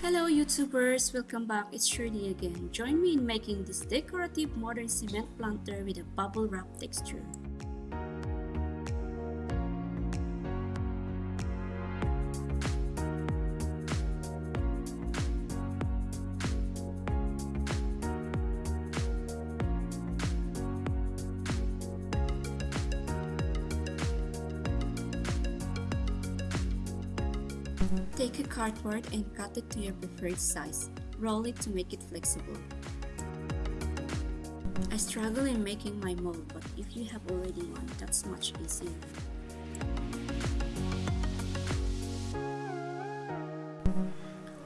Hello YouTubers! Welcome back, it's Shirley again. Join me in making this decorative modern cement planter with a bubble wrap texture. Take a cardboard and cut it to your preferred size. Roll it to make it flexible. I struggle in making my mold but if you have already one, that's much easier.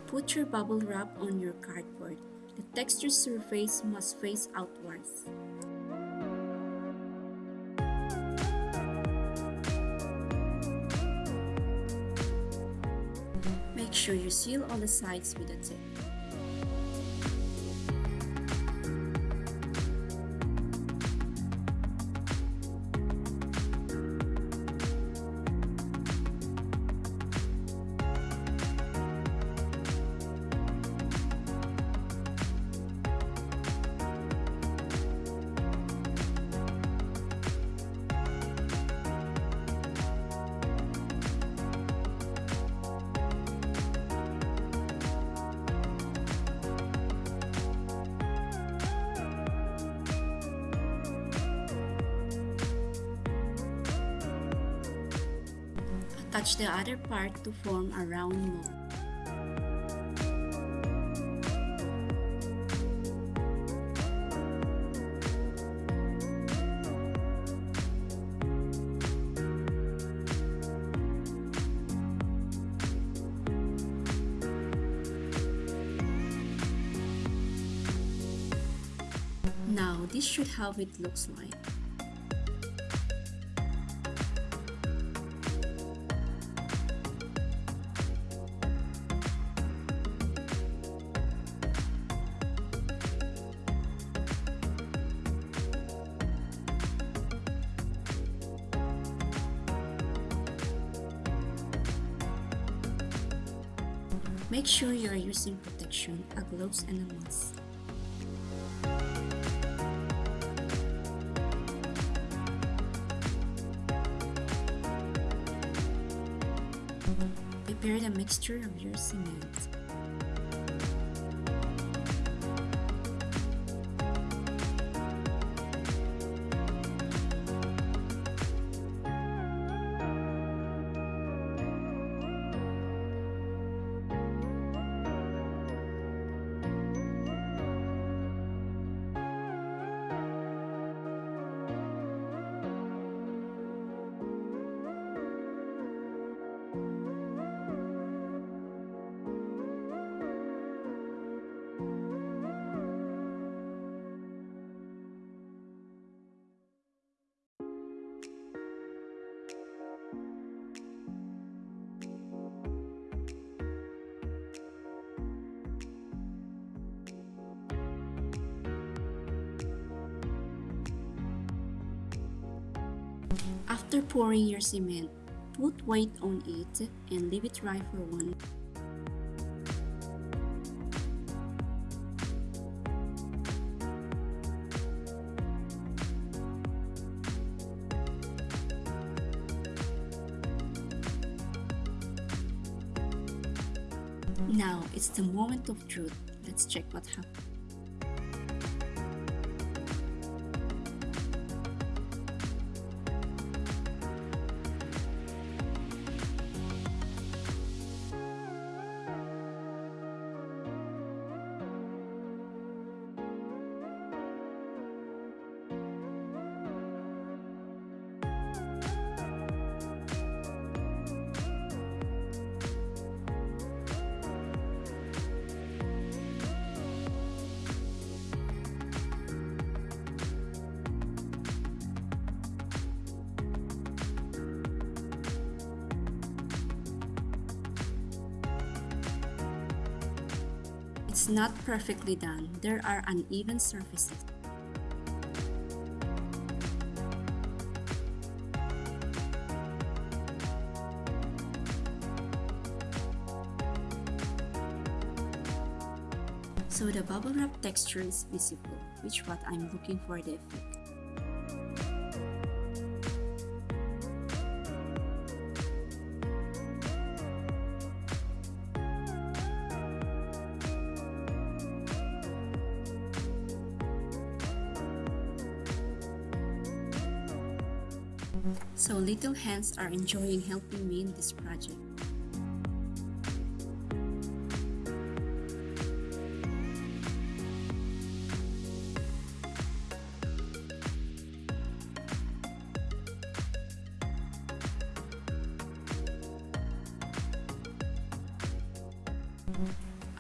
Put your bubble wrap on your cardboard. The texture surface must face outwards. Sure you seal all the sides with a tape. Attach the other part to form a round mold. Now, this should how it looks like. Make sure you are using protection, a gloves and a mask. Prepare the mixture of your cement. After pouring your cement, put weight on it and leave it dry for one Now, it's the moment of truth. Let's check what happened. It's not perfectly done. There are uneven surfaces. So the bubble wrap texture is visible, which what I'm looking for the effect. So little hands are enjoying helping me in this project.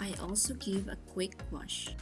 I also give a quick wash.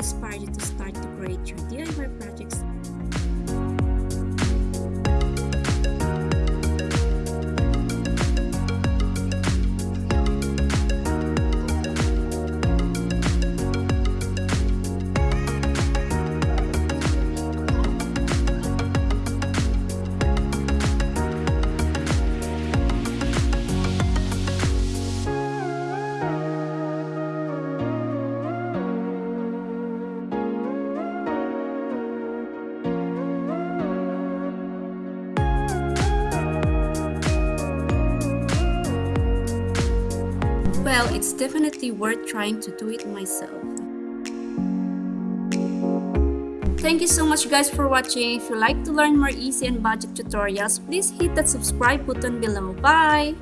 I hope Well, it's definitely worth trying to do it myself. Thank you so much guys for watching. If you like to learn more easy and budget tutorials, please hit that subscribe button below. Bye!